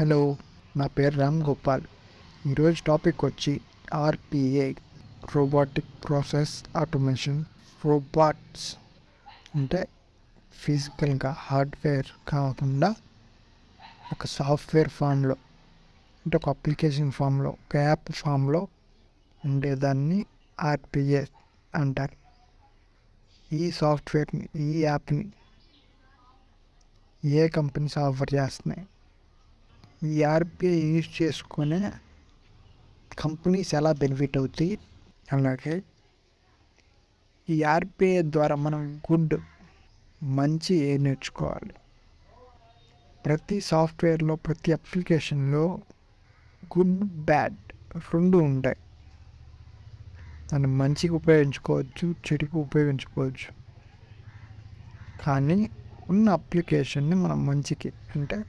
Hello నా పేరు రామ్ గోపాల్. ఈరోజు టాపిక్ వచ్చి RPA robotic process automation robots. అంటే ఫిజికల్గా హార్డ్వేర్ కాకుండా ఒక సాఫ్ట్వేర్ ఫామ్లో అంటే ఒక అప్లికేషన్ ఫామ్లో ఒక యాప్ ఫామ్లో ఉండేదాన్ని ఆర్పిఏ అంటారు. ఈ సాఫ్ట్వేర్ని ఈ యాప్ని ఏ కంపెనీస్ ఆఫర్ చేస్తున్నాయి? ఈ ఆర్పిఐ యూజ్ చేసుకునే కంపెనీస్ ఎలా బెనిఫిట్ అవుతాయి? అలాగే. ఈ ఆర్పిఐ ద్వారా మనం గుడ్ మంచి ఏ నేర్చుకోవాలి? ప్రతి సాఫ్ట్వేర్లో ప్రతి అప్లికేషన్లో గుడ్ బ్యాడ్ రెండు ఉంటాయి. దాన్ని మంచిగా ఉపయోగించుకోవచ్చు చెడుకు ఉపయోగించుకోవచ్చు. కానీ ఉన్న అప్లికేషన్ని మనం మంచికి అంటే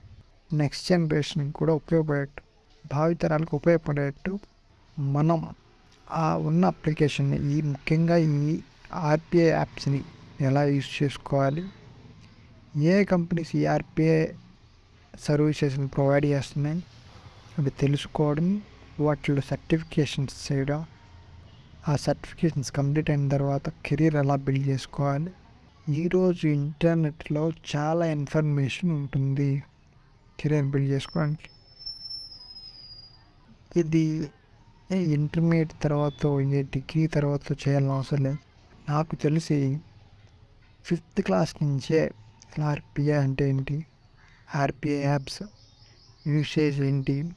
నెక్స్ట్ జనరేషన్కి కూడా ఉపయోగపడేట్టు భావితరాలకు ఉపయోగపడేట్టు మనం ఆ ఉన్న అప్లికేషన్ని ఈ ముఖ్యంగా ఈ ఆర్పిఐ యాప్స్ని ఎలా యూజ్ చేసుకోవాలి ఏ కంపెనీస్ ఈ ఆర్పిఐ సర్వీసెస్ని ప్రొవైడ్ చేస్తున్నాయి అవి తెలుసుకోవడం వాటిలో సర్టిఫికేషన్స్ చేయడం ఆ సర్టిఫికేషన్స్ కంప్లీట్ అయిన తర్వాత కెరీర్ ఎలా బిల్డ్ చేసుకోవాలి ఈరోజు ఇంటర్నెట్లో చాలా ఇన్ఫర్మేషన్ ఉంటుంది. కెరీర్ బిల్డ్ చేసుకోవడానికి. ఇది ఇంటర్మీడియట్ తర్వాత ఏ డిగ్రీ తర్వాత చేయాలని అవసరం లేదు. నాకు తెలిసి ఫిఫ్త్ క్లాస్ నుంచే ఆర్పిఐ అంటే ఏంటి? ఆర్పిఐ యాప్స్ యూసేజ్ ఏంటి?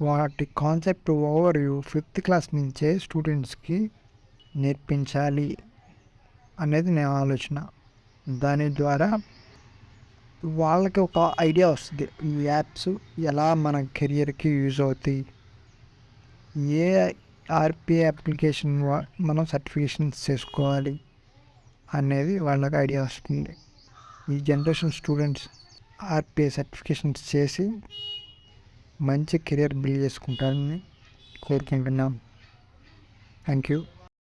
వాటి కాన్సెప్ట్ ఓవర్ ఫిఫ్త్ క్లాస్ నుంచే స్టూడెంట్స్కి నేర్పించాలి అనేది నేను ఆలోచన. దాని ద్వారా వాళ్ళకి ఒక ఐడియా వస్తుంది. ఈ యాప్స్ ఎలా మన కెరియర్కి యూజ్ అవుతాయి. ఏ ఆర్పిఐ అప్లికేషన్ మనం సర్టిఫికేషన్స్ చేసుకోవాలి అనేది వాళ్ళకి ఐడియా వస్తుంది. ఈ జనరేషన్ స్టూడెంట్స్ ఆర్పిఐ సర్టిఫికేషన్స్ చేసి మంచి కెరియర్ బిల్డ్ చేసుకుంటారని కోరుకుంటున్నాం. Thank you